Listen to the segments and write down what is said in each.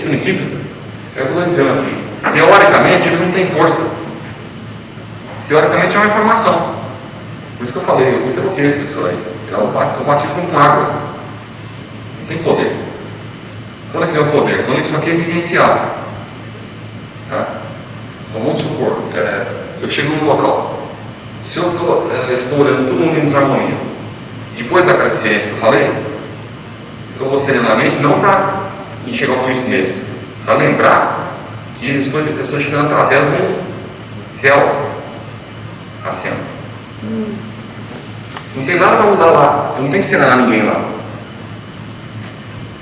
princípios, é o que eu estou dizendo aqui. Teoricamente, eles não têm força. Teoricamente é uma informação. Por isso que eu falei, eu gostei do texto disso aí. Eu bati com água. Não tem poder. Quando é que é o poder? Quando isso aqui é evidenciado. Tá? Então vamos supor, é, eu chego num local. Se eu tô, é, estou olhando todo mundo em desarmonia, depois daquela experiência que eu falei, eu vou serenamente, não para enxergar o Cristo neles, para lembrar que estou, eu estou chegando através de um céu acima. Hum. Não tem nada para mudar lá, eu não tenho que ensinar ninguém lá.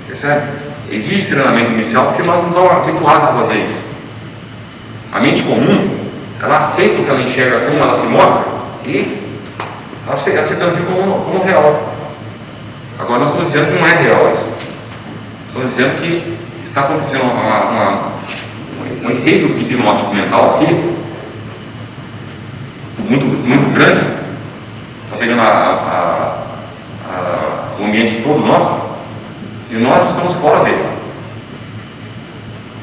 Percebe? Existe treinamento inicial porque nós não estamos habituados a fazer isso. A mente comum, ela aceita o que ela enxerga como ela se mostra e ela aceita aquilo como, como real. Agora nós estamos dizendo que não é real isso. Estamos dizendo que está acontecendo uma, uma, um efeito hipnótico mental aqui muito, muito grande, está pegando a, a, a, o ambiente todo nosso, e nós estamos fora dele.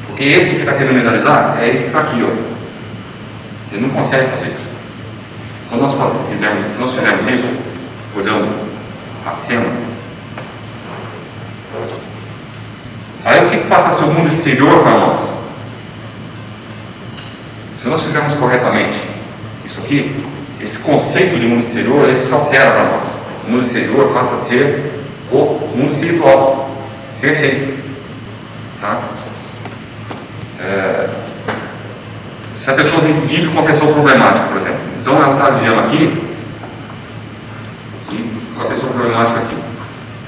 Porque esse que está querendo mentalizar é esse que está aqui, ó. Ele não consegue fazer isso. Quando nós fizermos, se nós fizermos isso, olhando a cena, aí o mundo exterior para nós? Se nós fizermos corretamente isso aqui, esse conceito de mundo exterior, ele se altera para nós. O mundo exterior passa a ser o mundo espiritual. Perfeito. Tá? É, se a pessoa vive com uma pessoa problemática, por exemplo, então ela está vivendo aqui, com a pessoa problemática aqui.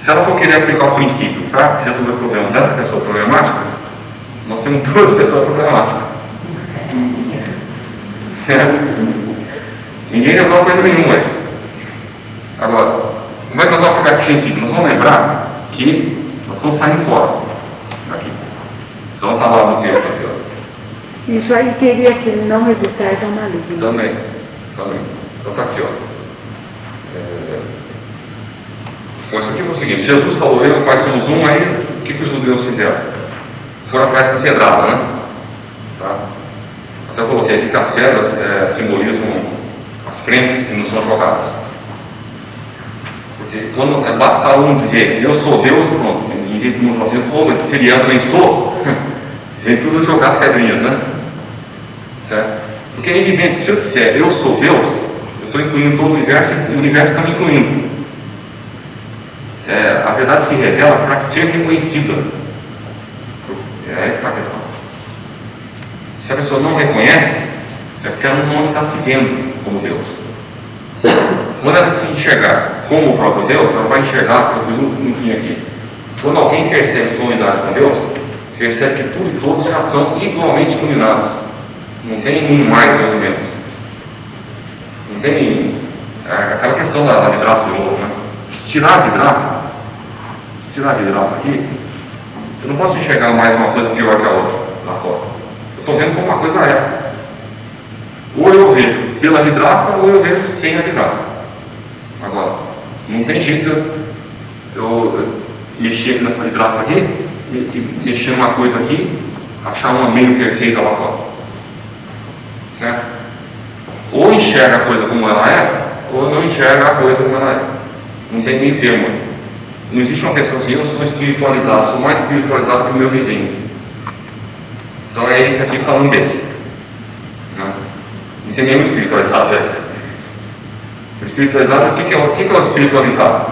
Se ela for querer aplicar o princípio para resolver o problema dessa pessoa problemática, nós temos duas pessoas problemáticas. É. Ninguém resolve coisa nenhuma. Agora, como é que nós vamos aplicar esse princípio? Nós vamos lembrar que nós estamos saindo fora daqui. Então está lá no texto aqui, ó. Isso aí teria que não resultar da maligno. Também, também. Então está aqui, ó. É... Bom, isso aqui foi o seguinte, Jesus falou, eu somos um, aí o que, que os judeus fizeram? Foram atrás da pedrada, né? Tá? Até coloquei aqui que as pedras é, simbolizam as crenças que nos são jogadas. Porque quando é, basta um dizer, eu sou Deus, pronto, vez de não fazer, pô, se ele também sou, vem tudo jogar as pedrinhas, né? Certo? Porque é evidente, se eu disser eu sou Deus, eu estou incluindo todo o universo e o universo está me incluindo. É, a verdade se revela para ser reconhecida. É que está a questão. Se a pessoa não reconhece, é porque ela não está se vendo como Deus. Quando ela se enxergar como o próprio Deus, ela vai enxergar, eu pus um fim aqui. Quando alguém percebe sua unidade com Deus, percebe que tudo e todos já são igualmente iluminados. Não tem um mais ou menos. Não tem é, aquela questão da, da vidraça de novo, né? Tirar a vidraça, tirar a vidraça aqui, eu não posso enxergar mais uma coisa pior que a outra lá fora. Eu estou vendo como uma coisa é. Ou eu vejo pela vidraça ou eu vejo sem a vidraça. Agora, não tem jeito eu mexer aqui nessa vidraça aqui, e, e mexer uma coisa aqui, achar uma meio perfeita lá fora. Certo? Ou enxerga a coisa como ela é, ou não enxerga a coisa como ela é. Não tem meio termo. Não existe uma pessoa assim, eu sou espiritualizado, sou mais espiritualizado que o meu vizinho. Então é esse aqui falando desse. Né? Não tem nenhum espiritualizado. É. Espiritualizado, o que é, o que é o espiritualizado?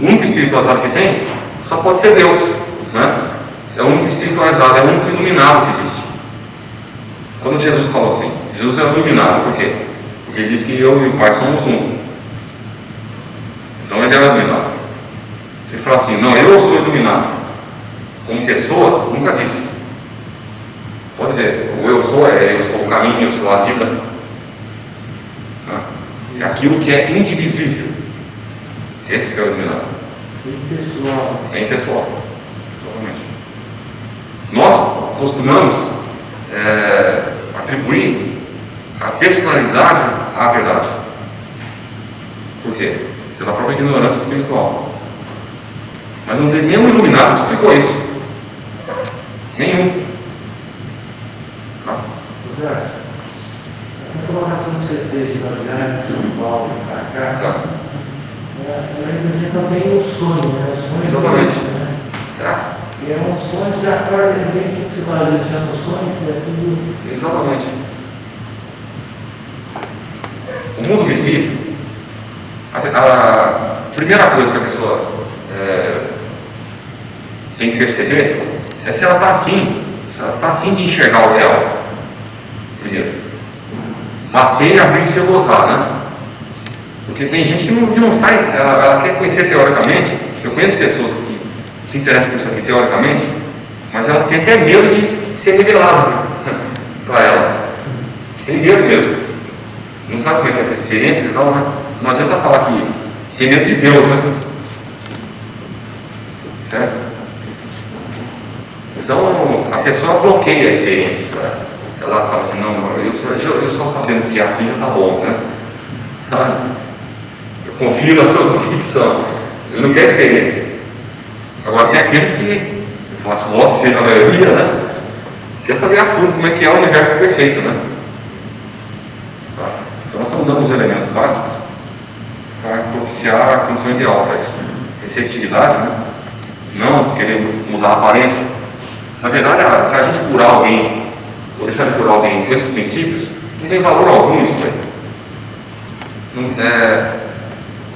O único espiritualizado que tem só pode ser Deus. Né? É o único espiritualizado, é o único iluminado que existe. Quando Jesus falou assim, Jesus é iluminado, por quê? Porque ele diz que eu e o Pai somos um. Então ele é iluminado. Se falar assim, não, eu sou iluminado, como pessoa, nunca disse. Pode dizer, o eu sou é eu sou o caminho, eu sou a vida. É aquilo que é indivisível. Esse que é o iluminado. Impessoal. É impessoal. Totalmente. Nós costumamos é, atribuir a personalidade à verdade. Por quê? Pela própria ignorância espiritual. Mas não tem nenhum iluminado que explicou isso. Nenhum. Não. José, a colocação que você fez da de São Paulo de cá, tá. ela representa também o sonho, né? O Exatamente. Né? Tá. E é um sonho de acorda também que você vai valoriza no é sonho, que é tudo. Exatamente. O mundo visível, a primeira coisa que a pessoa tem que perceber é se ela está afim, se ela está afim de enxergar o real. Primeiro. Bater abrir e se gozar, né? Porque tem gente que não, que não sai, ela, ela quer conhecer teoricamente, eu conheço pessoas que se interessam por isso aqui teoricamente, mas elas têm até medo de ser revelado para ela. Tem medo mesmo. Não sabe como é que é essa experiência e tal, né? Não adianta falar que tem medo de Deus, né? Certo? Então a pessoa bloqueia a experiência. Né? Ela fala assim, não, eu eu, eu só sabendo que é assim já tá bom, né? Eu confio na sua convicção. Eu não quero experiência. Agora tem aqueles que, eu faço voto, seja a maioria, né? Quer saber a fundo como é que é o universo perfeito, né? Tá? Então nós estamos dando os elementos básicos para propiciar a condição ideal para isso. Receptividade, né? Não querer mudar a aparência. Na verdade, se a gente curar alguém, ou deixar de curar alguém esses princípios, não tem valor algum isso aí. É,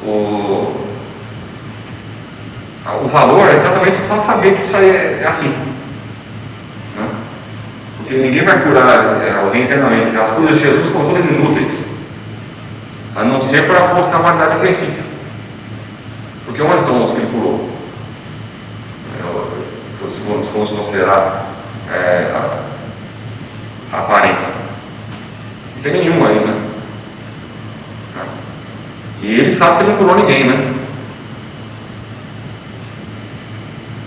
o, o valor é exatamente só saber que isso aí é, é assim. né? Porque ninguém vai curar é, alguém eternamente. As curas de Jesus são todas inúteis. A não ser para mostrar a validade do princípio. Porque onde estão os que ele curou? Se formos considerar é, a, a aparência. Não tem nenhum aí, né? Tá? E ele sabe que ele não curou ninguém, né?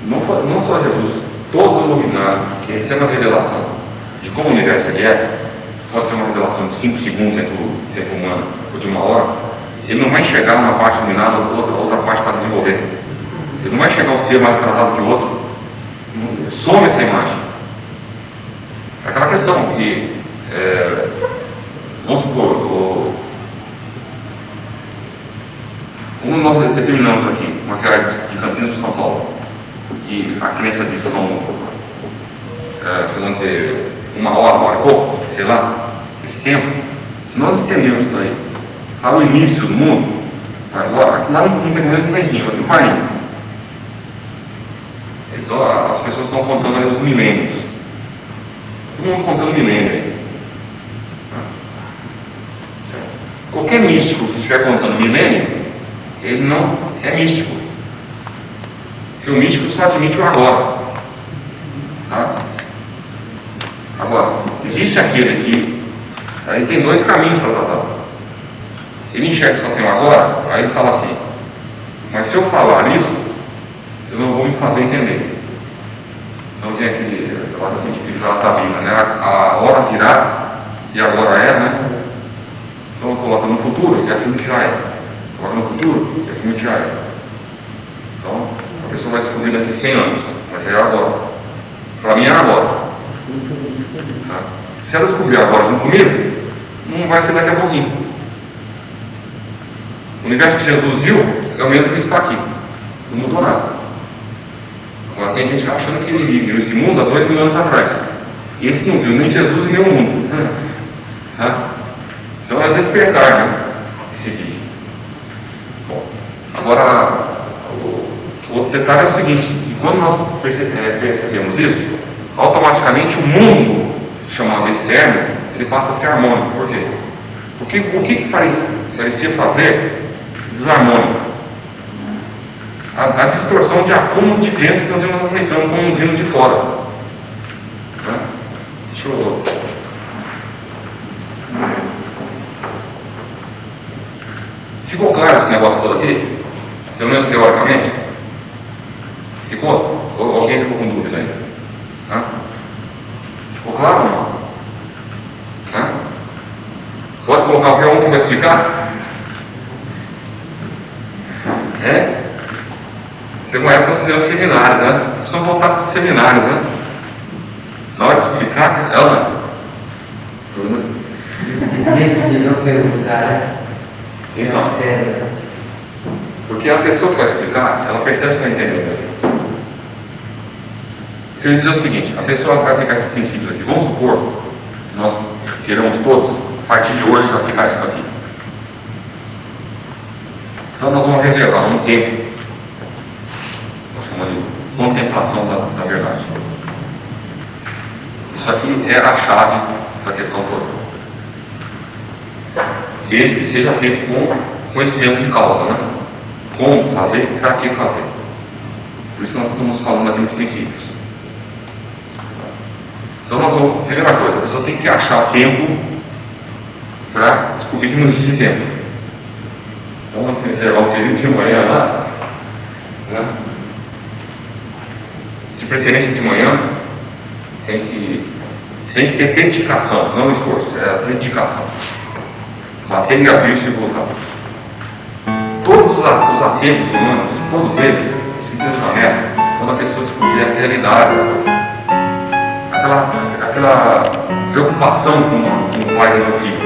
Não, não só Jesus, todo iluminado que recebe a revelação de como o universo ele é, pode ser uma revelação de 5 segundos dentro do tempo humano, ou de uma hora, ele não vai chegar numa parte iluminada, outra, outra parte para desenvolver. Ele não vai chegar um ser mais atrasado que o outro. Some essa imagem. Aquela questão que, é, vamos supor, o, como nós determinamos aqui, uma cidade de Campinas de São Paulo, e a crença de São, é, se não dizer, uma hora, uma hora pouco, sei lá, esse tempo, se nós entendemos isso aí, ao início do mundo, agora, lá não tem neguinho, aqui vai indo. Então as pessoas estão contando aí os milênios. Todo mundo contando milênio aí. Qualquer místico que estiver contando milênio, ele não é místico. Porque o místico só admite o agora. Tá? Agora, existe aquele aqui, aí tem dois caminhos para tratar. Ele enxerga que só tem o agora, aí ele fala assim, mas se eu falar isso, eu não vou me fazer entender. Tem aquele, aquela que a gente que fala da Bíblia, né? A, a hora virá e agora é, né? Então coloca no futuro, que é aquilo que já é. Coloca no futuro, que é aquilo que já é. Então, a pessoa vai descobrir daqui 100 anos, mas é agora. Para mim é agora. Tá? Se ela descobrir agora junto comigo, não vai ser daqui a pouquinho. O universo que Jesus viu é o mesmo que está aqui. Não mudou nada. Agora tem gente achando que ele viu esse mundo há dois mil anos atrás. E esse não viu nem Jesus e nem o mundo. Tá? Então é despertar, né? Esse vídeo. Bom, agora o outro detalhe é o seguinte, quando nós eh, percebemos isso, automaticamente o mundo chamado externo, ele passa a ser harmônico. Por quê? Porque o que, que pare- parecia fazer desarmônico? A, a distorção de acúmulo de crença que nós íamos aceitando como vindo de fora. Né? Deixa eu. Ficou claro esse negócio todo aqui? Pelo menos teoricamente? Ficou? Ou alguém ficou com dúvida ainda? Hã? Ficou claro ou não? Hã? Pode colocar qualquer um que vai explicar? É? Tem uma época que fizeram seminário, né? Precisam voltar para o seminário, né? Na hora de explicar, ela. Esse de não perguntar, né? Então, É, porque a pessoa que vai explicar, ela percebe se está entendendo. Ele diz o seguinte, a pessoa vai aplicar esses princípios aqui. Vamos supor que nós queremos todos, a partir de hoje, aplicar isso aqui. Então nós vamos reservar um tempo, contemplação da, da verdade. Isso aqui é a chave da questão toda. Desde que seja feito com conhecimento de causa, né? Como fazer para que fazer. Por isso nós estamos falando aqui dos princípios. Então nós vamos, primeira coisa, a pessoa tem que achar tempo para descobrir que não existe tempo. Então levar o período de manhã lá, né? De preferência de manhã, tem que, tem que ter dedicação, não esforço, é a dedicação. Bater e abrir e voltar. Todos os os atentos humanos, todos eles, se desvanecem quando a pessoa descobrir a realidade aquela, aquela preocupação com, com o pai e o filho.